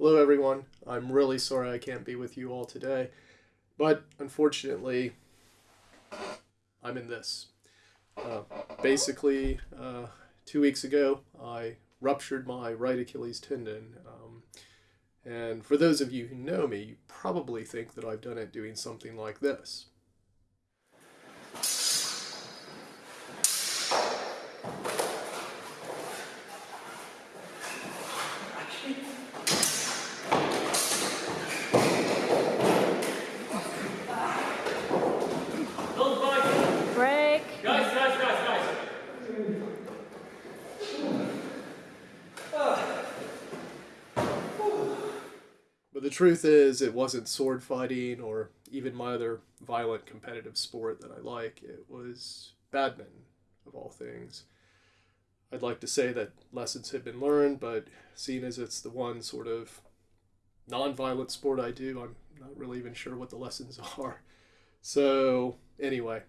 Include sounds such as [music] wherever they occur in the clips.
Hello, everyone. I'm really sorry I can't be with you all today, but unfortunately, I'm in this. Uh, basically, uh, two weeks ago, I ruptured my right Achilles tendon. Um, and for those of you who know me, you probably think that I've done it doing something like this. The truth is, it wasn't sword fighting or even my other violent competitive sport that I like. It was badminton, of all things. I'd like to say that lessons have been learned, but seeing as it's the one sort of non violent sport I do, I'm not really even sure what the lessons [laughs] are. So, anyway,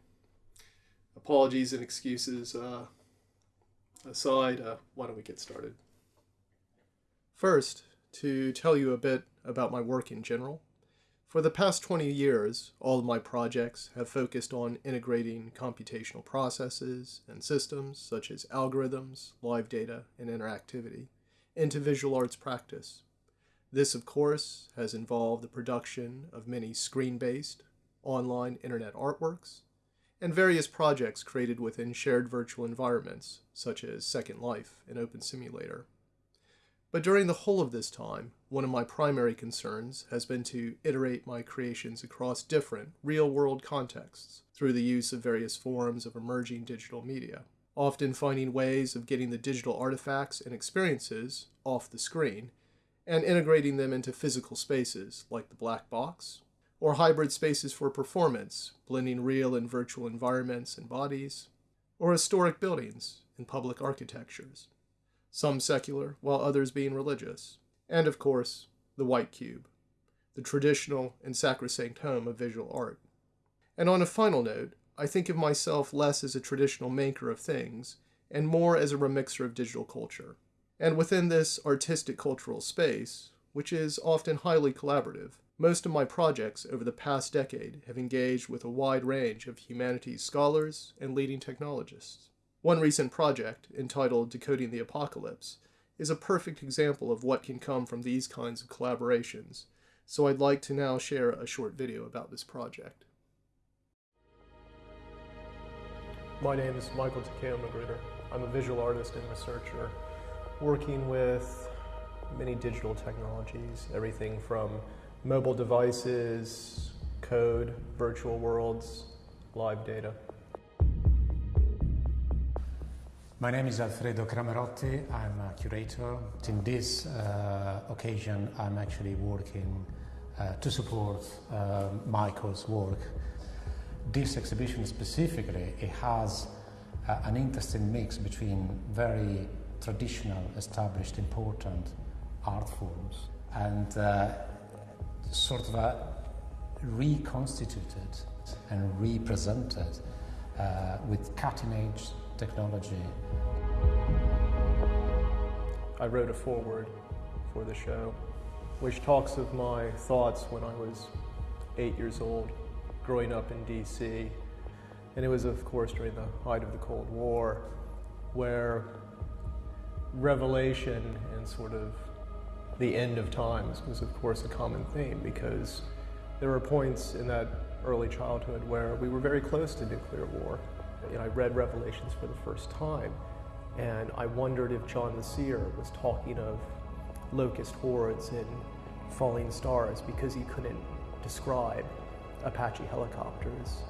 apologies and excuses uh, aside, uh, why don't we get started? First, to tell you a bit about my work in general. For the past 20 years, all of my projects have focused on integrating computational processes and systems, such as algorithms, live data, and interactivity, into visual arts practice. This, of course, has involved the production of many screen based, online internet artworks, and various projects created within shared virtual environments, such as Second Life and Open Simulator. But during the whole of this time, one of my primary concerns has been to iterate my creations across different, real world contexts through the use of various forms of emerging digital media, often finding ways of getting the digital artifacts and experiences off the screen and integrating them into physical spaces like the black box, or hybrid spaces for performance, blending real and virtual environments and bodies, or historic buildings and public architectures some secular, while others being religious, and of course, the white cube, the traditional and sacrosanct home of visual art. And on a final note, I think of myself less as a traditional maker of things and more as a remixer of digital culture. And within this artistic cultural space, which is often highly collaborative, most of my projects over the past decade have engaged with a wide range of humanities scholars and leading technologists. One recent project, entitled Decoding the Apocalypse, is a perfect example of what can come from these kinds of collaborations, so I'd like to now share a short video about this project. My name is Michael Takeo Magruder. I'm a visual artist and researcher working with many digital technologies, everything from mobile devices, code, virtual worlds, live data. My name is Alfredo Cramerotti. I'm a curator. In this uh, occasion, I'm actually working uh, to support uh, Michael's work. This exhibition specifically, it has uh, an interesting mix between very traditional, established, important art forms and uh, sort of a reconstituted and represented uh, with cutting edge technology. I wrote a foreword for the show, which talks of my thoughts when I was eight years old, growing up in DC. And it was, of course, during the height of the Cold War, where revelation and sort of the end of times was, of course, a common theme because there were points in that early childhood where we were very close to nuclear war. Know, I read Revelations for the first time, and I wondered if John the Seer was talking of locust hordes and falling stars because he couldn't describe Apache helicopters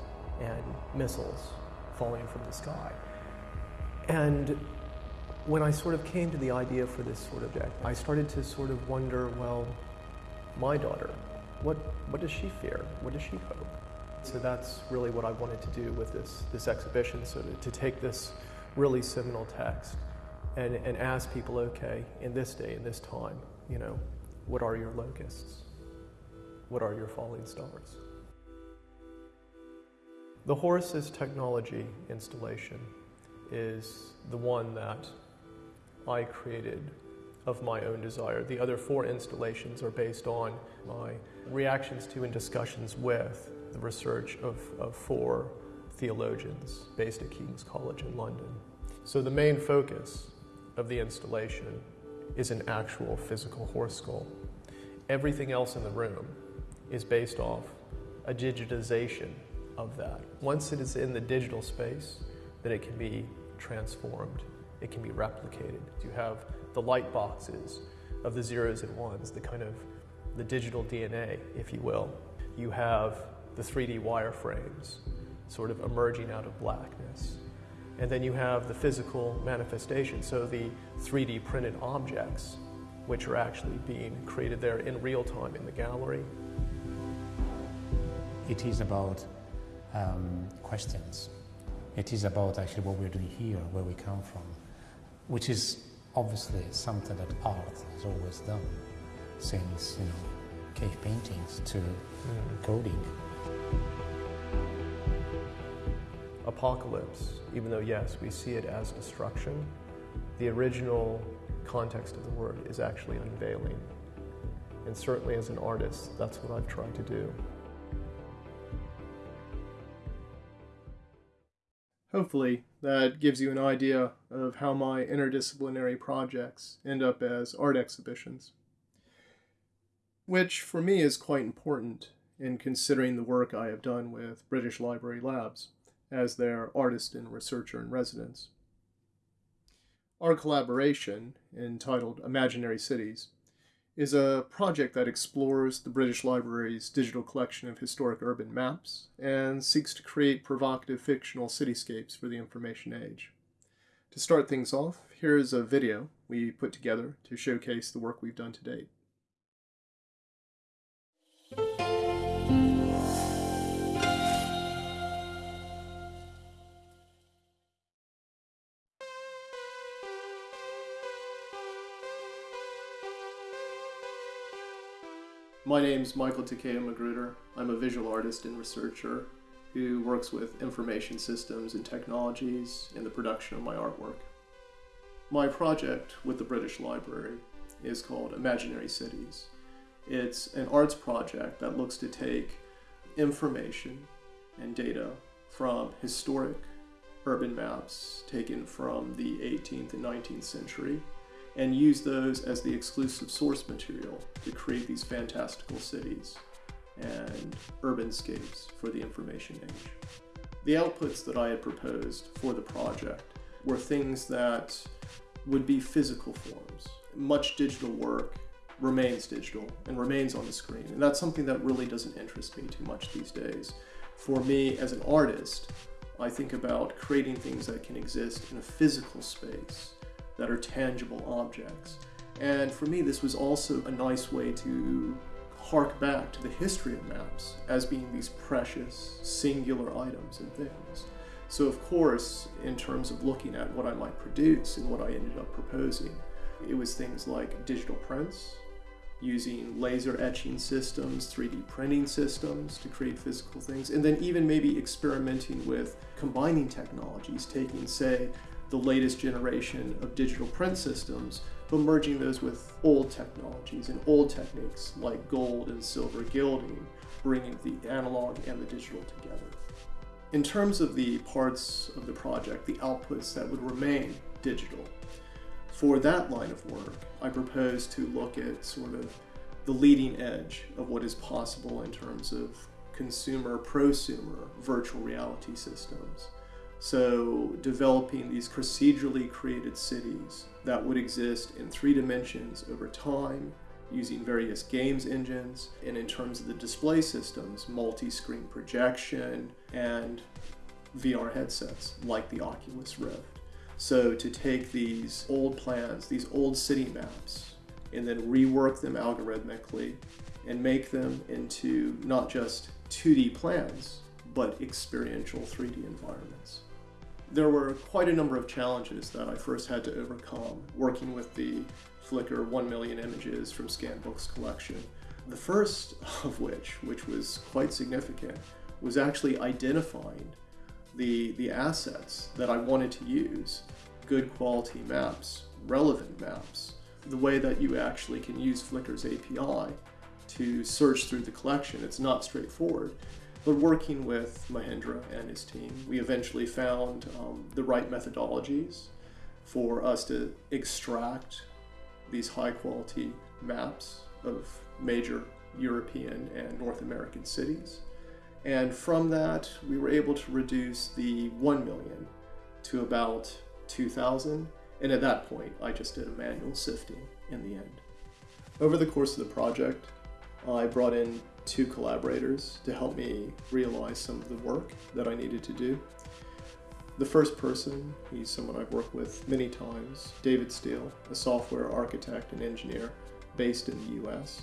and missiles falling from the sky. And when I sort of came to the idea for this sort of deck, I started to sort of wonder, well, my daughter, what, what does she fear? What does she hope? So that's really what I wanted to do with this, this exhibition, so to, to take this really seminal text and, and ask people, okay, in this day, in this time, you know, what are your locusts? What are your falling stars? The Horus technology installation is the one that I created of my own desire. The other four installations are based on my reactions to and discussions with the research of, of four theologians based at King's College in London. So the main focus of the installation is an actual physical horse skull. Everything else in the room is based off a digitization of that. Once it is in the digital space, then it can be transformed, it can be replicated. You have the light boxes of the zeros and ones, the kind of the digital DNA, if you will. You have the 3D wireframes sort of emerging out of blackness. And then you have the physical manifestation, so the 3D printed objects, which are actually being created there in real time in the gallery. It is about um, questions. It is about actually what we're doing here, where we come from, which is obviously something that art has always done since you know cave paintings to mm. coding. Apocalypse, even though yes, we see it as destruction, the original context of the word is actually unveiling. And certainly as an artist, that's what I've tried to do. Hopefully, that gives you an idea of how my interdisciplinary projects end up as art exhibitions. Which, for me, is quite important in considering the work I have done with British Library Labs as their artist and researcher in residence. Our collaboration, entitled Imaginary Cities, is a project that explores the British Library's digital collection of historic urban maps and seeks to create provocative fictional cityscapes for the information age. To start things off, here is a video we put together to showcase the work we've done to date. My name is Michael Takeo Magruder. I'm a visual artist and researcher who works with information systems and technologies in the production of my artwork. My project with the British Library is called Imaginary Cities. It's an arts project that looks to take information and data from historic urban maps taken from the 18th and 19th century and use those as the exclusive source material to create these fantastical cities and urbanscapes for the information age. The outputs that I had proposed for the project were things that would be physical forms. Much digital work remains digital and remains on the screen, and that's something that really doesn't interest me too much these days. For me as an artist, I think about creating things that can exist in a physical space that are tangible objects. And for me, this was also a nice way to hark back to the history of maps as being these precious, singular items and things. So, of course, in terms of looking at what I might produce and what I ended up proposing, it was things like digital prints, using laser etching systems, 3D printing systems to create physical things, and then even maybe experimenting with combining technologies, taking, say, the latest generation of digital print systems, but merging those with old technologies and old techniques like gold and silver gilding, bringing the analog and the digital together. In terms of the parts of the project, the outputs that would remain digital, for that line of work, I propose to look at sort of the leading edge of what is possible in terms of consumer prosumer virtual reality systems so developing these procedurally created cities that would exist in three dimensions over time using various games engines and in terms of the display systems, multi-screen projection and VR headsets like the Oculus Rift. So to take these old plans, these old city maps, and then rework them algorithmically and make them into not just 2D plans, but experiential 3D environments. There were quite a number of challenges that I first had to overcome working with the Flickr 1 million images from Scanbook's collection. The first of which, which was quite significant, was actually identifying the, the assets that I wanted to use, good quality maps, relevant maps, the way that you actually can use Flickr's API to search through the collection. It's not straightforward. But working with Mahendra and his team, we eventually found um, the right methodologies for us to extract these high quality maps of major European and North American cities. And from that, we were able to reduce the 1 million to about 2,000. And at that point, I just did a manual sifting in the end. Over the course of the project, I brought in two collaborators to help me realize some of the work that I needed to do. The first person, he's someone I've worked with many times, David Steele, a software architect and engineer based in the US.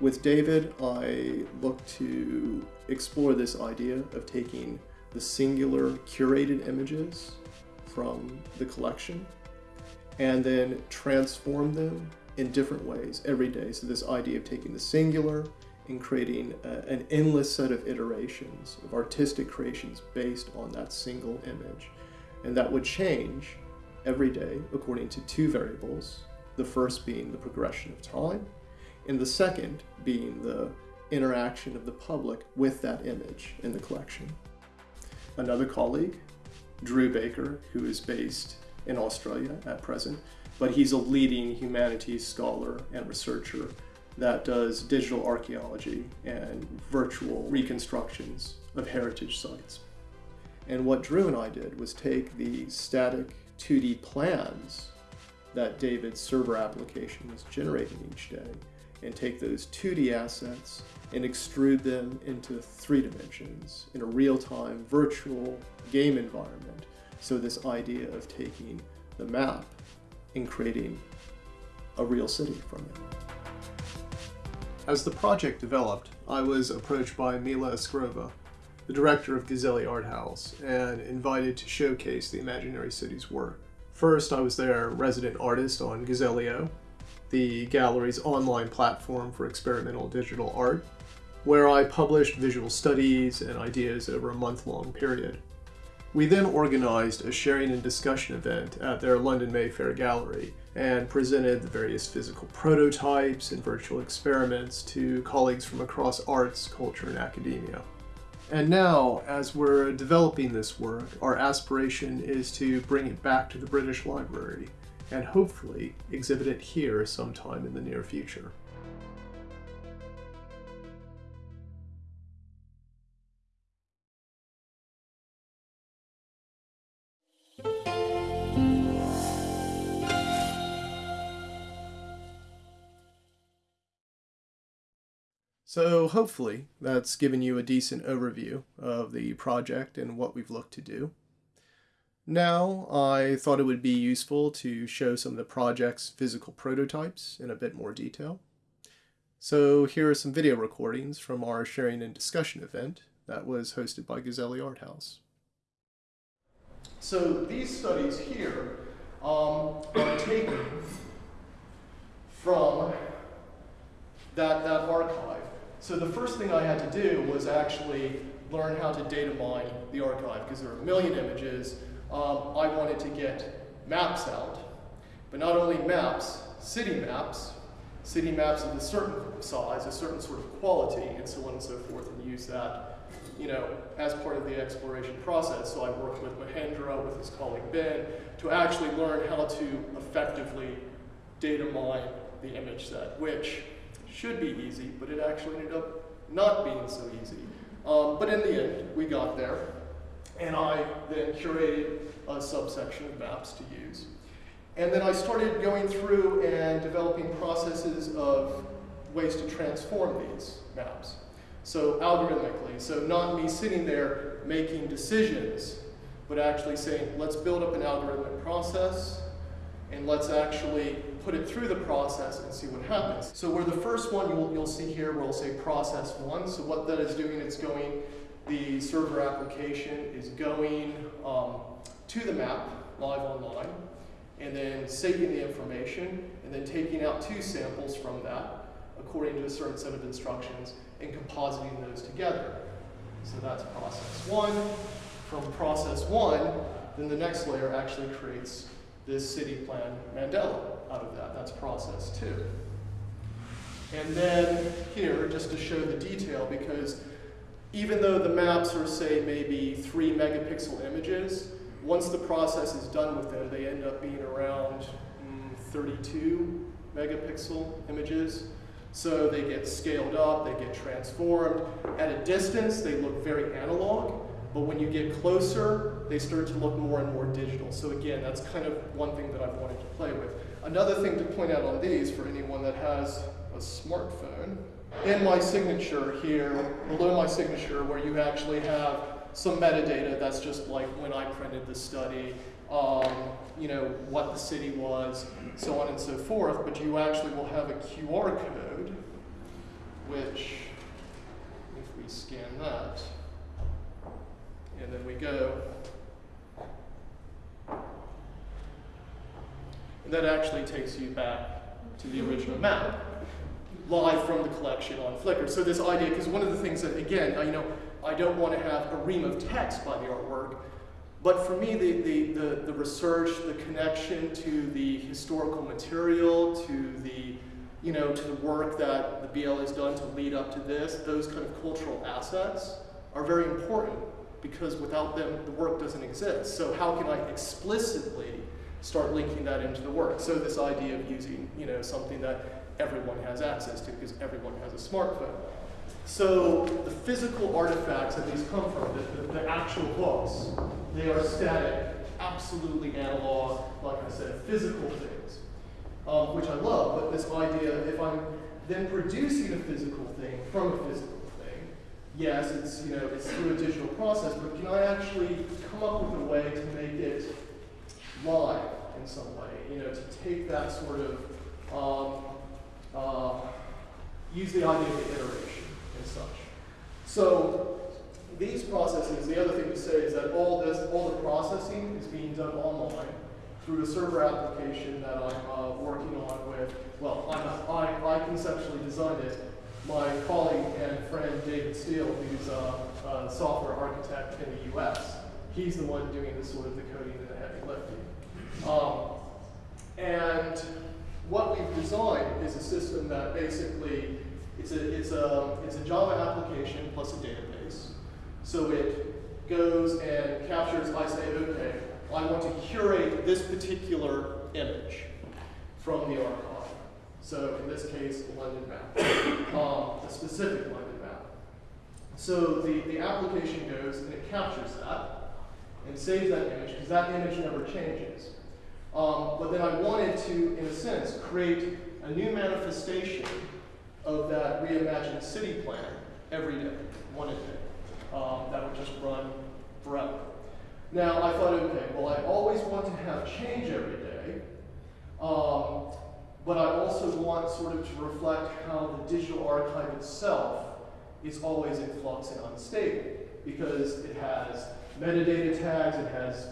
With David, I look to explore this idea of taking the singular curated images from the collection and then transform them in different ways every day. So this idea of taking the singular and creating a, an endless set of iterations of artistic creations based on that single image. And that would change every day according to two variables, the first being the progression of time, and the second being the interaction of the public with that image in the collection. Another colleague, Drew Baker, who is based in Australia at present, but he's a leading humanities scholar and researcher that does digital archaeology and virtual reconstructions of heritage sites. And what Drew and I did was take the static 2D plans that David's server application was generating each day and take those 2D assets and extrude them into three dimensions in a real-time virtual game environment. So this idea of taking the map and creating a real city from it. As the project developed, I was approached by Mila Askarova, the director of Gazelli Art House, and invited to showcase the Imaginary Cities work. First, I was their resident artist on Gazellio, the gallery's online platform for experimental digital art, where I published visual studies and ideas over a month-long period. We then organized a sharing and discussion event at their London Mayfair gallery and presented the various physical prototypes and virtual experiments to colleagues from across arts, culture, and academia. And now, as we're developing this work, our aspiration is to bring it back to the British Library and hopefully exhibit it here sometime in the near future. So hopefully that's given you a decent overview of the project and what we've looked to do. Now I thought it would be useful to show some of the project's physical prototypes in a bit more detail. So here are some video recordings from our sharing and discussion event that was hosted by Gazelli Art House. So these studies here um, are taken from that, that archive. So the first thing I had to do was actually learn how to data mine the archive because there are a million images. Um, I wanted to get maps out, but not only maps, city maps, city maps of a certain size, a certain sort of quality, and so on and so forth, and use that, you know, as part of the exploration process. So I worked with Mahendra, with his colleague Ben, to actually learn how to effectively data mine the image set, which should be easy, but it actually ended up not being so easy. Um, but in the end, we got there, and I then curated a subsection of maps to use. And then I started going through and developing processes of ways to transform these maps. So algorithmically, so not me sitting there making decisions, but actually saying, let's build up an algorithmic process, and let's actually put it through the process and see what happens. So where the first one you'll, you'll see here, we'll say process one. So what that is doing, it's going, the server application is going um, to the map live online, and then saving the information, and then taking out two samples from that according to a certain set of instructions and compositing those together. So that's process one. From process one, then the next layer actually creates this city plan mandala. Out of that. That's process two. And then here, just to show the detail, because even though the maps are, say, maybe three megapixel images, once the process is done with them, they end up being around mm, 32 megapixel images. So they get scaled up, they get transformed. At a distance, they look very analog, but when you get closer, they start to look more and more digital. So again, that's kind of one thing that I've wanted to play with. Another thing to point out on these, for anyone that has a smartphone, in my signature here, below my signature, where you actually have some metadata that's just like when I printed the study, um, you know, what the city was, so on and so forth, but you actually will have a QR code, which, if we scan that, and then we go, that actually takes you back to the original map, live from the collection on Flickr. So this idea, because one of the things that, again, I, you know, I don't want to have a ream of text by the artwork, but for me, the, the, the, the, research, the connection to the historical material, to the, you know, to the work that the BL has done to lead up to this, those kind of cultural assets are very important because without them, the work doesn't exist. So how can I explicitly start linking that into the work? So this idea of using, you know, something that everyone has access to because everyone has a smartphone. So the physical artifacts that these come from, the, the, the actual books, they are static, absolutely analog, like I said, physical things, um, which I love, but this idea, if I'm then producing a physical thing from a physical thing, yes, it's, you know, it's through a digital process, but can I actually come up with a way to make it live in some way, you know, to take that sort of, um, uh, use the idea of iteration and such. So these processes, the other thing to say is that all this, all the processing is being done online through a server application that I'm uh, working on with, well, I'm, I, I conceptually designed it. My colleague and friend David Steele, who's a, a software architect in the US, he's the one doing the sort of the coding and the heavy lifting. Um, and what we've designed is a system that basically, it's a, it's a, it's a Java application plus a database. So it goes and captures, I say, okay, I want to curate this particular image from the archive. So in this case, the London map, um, a specific London map. So the, the application goes and it captures that and saves that image because that image never changes. Um, but then I wanted to, in a sense, create a new manifestation of that reimagined city plan every day, one a day um, that would just run forever. Now, I thought, okay, well, I always want to have change every day, um, but I also want sort of to reflect how the digital archive itself is always in flux and unstable because it has metadata tags, it has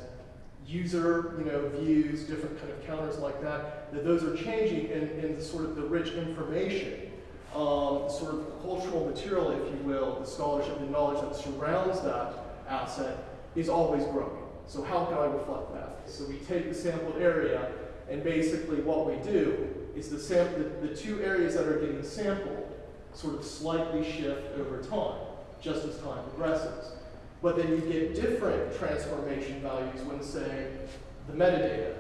user you know, views, different kind of counters like that, that those are changing in, in sort of the rich information um, sort of cultural material, if you will, the scholarship and knowledge that surrounds that asset is always growing. So how can I reflect that? So we take the sampled area, and basically what we do is the, the, the two areas that are getting sampled sort of slightly shift over time, just as time progresses. But then you get different transformation values when, say, the metadata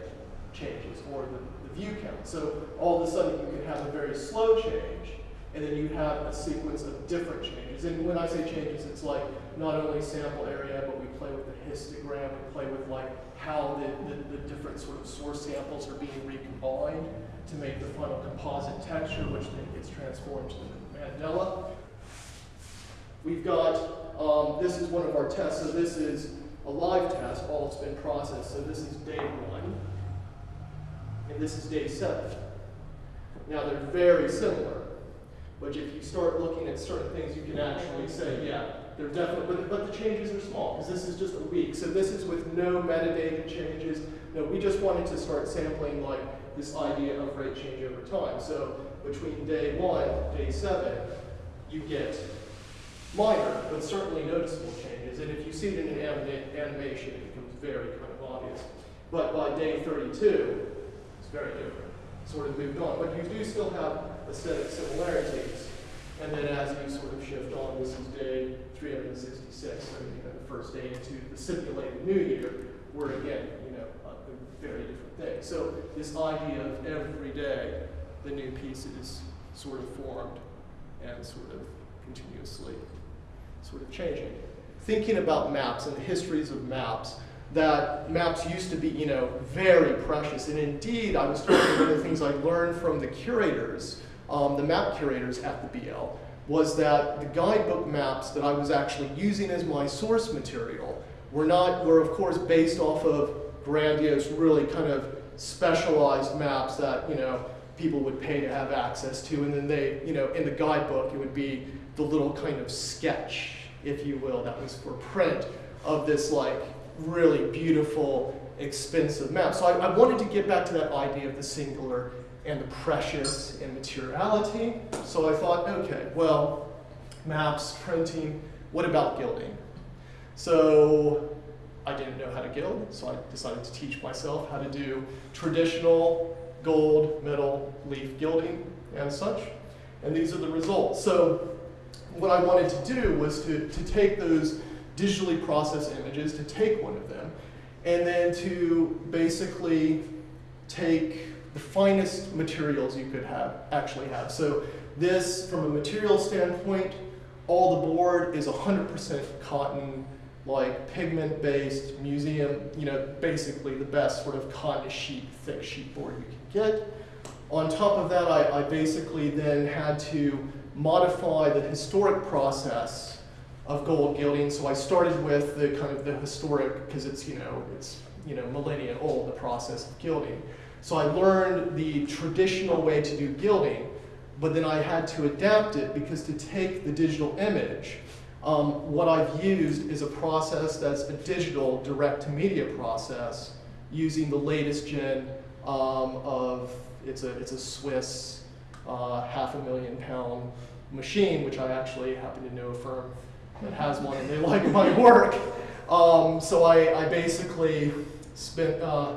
changes or the, the view count. So all of a sudden you can have a very slow change, and then you have a sequence of different changes. And when I say changes, it's like not only sample area, but we play with the histogram, we play with like how the, the, the different sort of source samples are being recombined to make the final composite texture, which then gets transformed to the mandala. We've got, um, this is one of our tests, so this is a live test, all it's been processed. So this is day one, and this is day seven. Now they're very similar. But if you start looking at certain things, you can actually say, yeah, they're definitely, but, but the changes are small, because this is just a week. So this is with no metadata changes. No, we just wanted to start sampling like this idea of rate change over time. So between day one, day seven, you get minor, but certainly noticeable changes. And if you see it in an animation, it becomes very kind of obvious. But by day 32, it's very different. sort of moved on. But you do still have aesthetic similarities. And then as you sort of shift on, this is day 366, so you know, the first day into the simulated new year, we're again, you know, a, very different thing. So this idea of every day, the new pieces sort of formed and sort of continuously sort of changing. Thinking about maps and the histories of maps, that maps used to be, you know, very precious. And indeed, I was talking one of the things I learned from the curators, um, the map curators at the BL, was that the guidebook maps that I was actually using as my source material were not, were of course based off of grandiose, really kind of specialized maps that, you know, people would pay to have access to. And then they, you know, in the guidebook, it would be the little kind of sketch, if you will, that was for print of this like really beautiful, expensive map. So I, I wanted to get back to that idea of the singular and the precious and materiality. So I thought, okay, well, maps, printing, what about gilding? So I didn't know how to gild, so I decided to teach myself how to do traditional gold, metal, leaf gilding, and such. And these are the results. So what I wanted to do was to, to take those digitally processed images, to take one of them, and then to basically take the finest materials you could have actually have. So this, from a material standpoint, all the board is 100% cotton, like pigment-based museum, you know, basically the best sort of cotton sheet, thick sheet board you can get. On top of that, I, I basically then had to modify the historic process of gold gilding. So I started with the kind of the historic, because it's, you know, it's, you know, millennia old, the process of gilding. So I learned the traditional way to do gilding, but then I had to adapt it because to take the digital image, um, what I've used is a process that's a digital direct-to-media process using the latest gen um, of, it's a, it's a Swiss uh, half a million pound machine, which I actually happen to know a firm that has one and they [laughs] like my work. Um, so I, I, basically spent uh,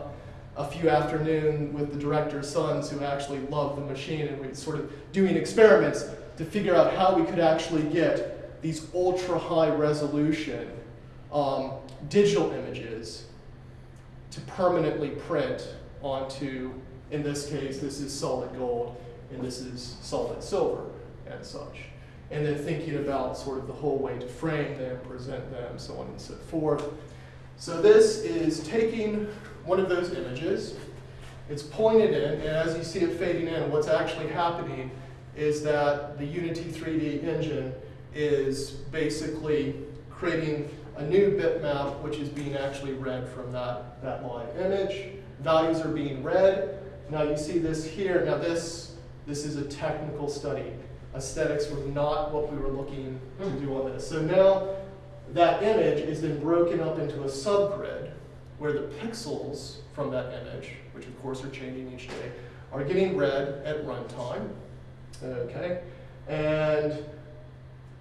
a few afternoons with the director's sons who actually love the machine and we sort of doing experiments to figure out how we could actually get these ultra high resolution um, digital images to permanently print onto, in this case, this is solid gold and this is solid silver and such. And then thinking about sort of the whole way to frame them, present them, so on and so forth. So this is taking one of those images, it's pointed in, and as you see it fading in, what's actually happening is that the Unity 3D engine is basically creating a new bitmap, which is being actually read from that, that live image. Values are being read. Now you see this here. Now this, this is a technical study. Aesthetics were not what we were looking to do on this. So now that image is then broken up into a subgrid where the pixels from that image, which of course are changing each day, are getting read at runtime. Okay, and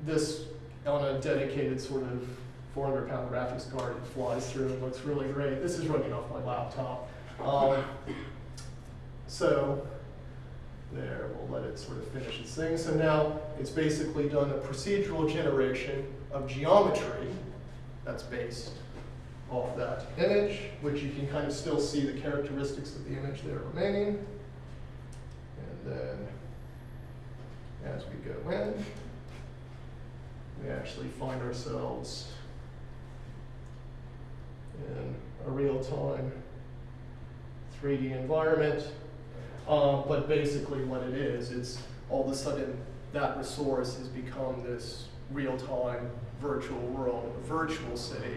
this on a dedicated sort of 400 pound graphics card, it flies through and looks really great. This is running off my laptop. Um, so there, we'll let it sort of finish its thing. So now it's basically done a procedural generation of geometry that's based off that image, which you can kind of still see the characteristics of the image there remaining. And then as we go in, we actually find ourselves in a real-time 3D environment. Um, but basically what it is, it's all of a sudden that resource has become this real-time virtual world, a virtual city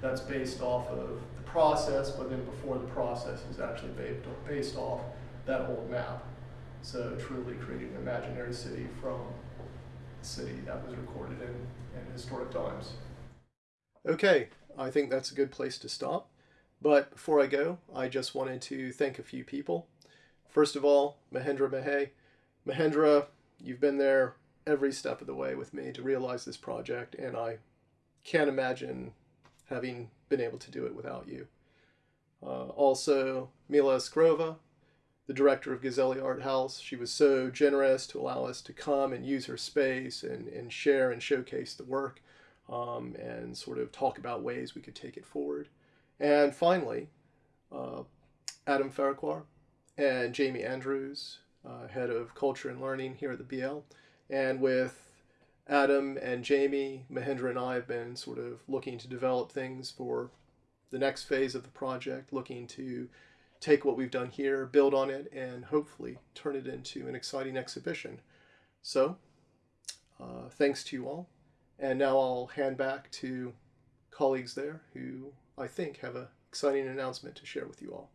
that's based off of the process, but then before the process is actually based, based off that old map. So truly creating an imaginary city from a city that was recorded in, in historic times. Okay, I think that's a good place to stop. But before I go, I just wanted to thank a few people. First of all, Mahendra Mahey. Mahendra, you've been there every step of the way with me to realize this project, and I can't imagine having been able to do it without you. Uh, also, Mila Askarova, the director of Gazelli Art House. She was so generous to allow us to come and use her space and, and share and showcase the work um, and sort of talk about ways we could take it forward. And finally, uh, Adam Farquhar and Jamie Andrews, uh, head of culture and learning here at the BL. And with Adam and Jamie, Mahendra and I have been sort of looking to develop things for the next phase of the project, looking to take what we've done here, build on it, and hopefully turn it into an exciting exhibition. So, uh, thanks to you all. And now I'll hand back to colleagues there who I think have an exciting announcement to share with you all.